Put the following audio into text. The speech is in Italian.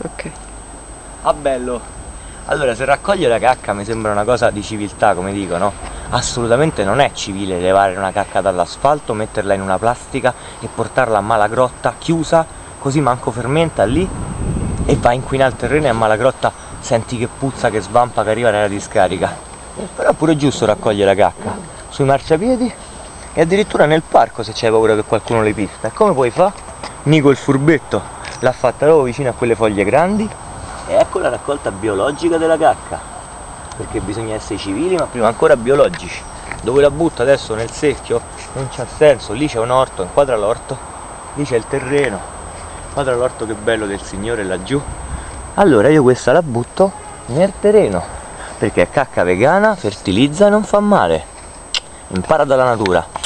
Ok. Ah bello! Allora, se raccoglie la cacca mi sembra una cosa di civiltà, come dicono. Assolutamente non è civile levare una cacca dall'asfalto, metterla in una plastica e portarla a Malagrotta chiusa, così manco fermenta lì e va a inquinare il terreno e a Malagrotta senti che puzza, che svampa, che arriva nella discarica. Però è pure giusto raccogliere la cacca sui marciapiedi e addirittura nel parco se c'hai paura che qualcuno le pista. E come puoi fare? Nico il furbetto l'ha fatta proprio vicino a quelle foglie grandi. E ecco la raccolta biologica della cacca. Perché bisogna essere civili ma prima ancora biologici. Dove la butta adesso nel secchio non c'ha senso. Lì c'è un orto inquadra l'orto. Lì c'è il terreno. Inquadra l'orto che bello del signore laggiù. Allora io questa la butto nel terreno. Perché è cacca vegana fertilizza e non fa male. Impara dalla natura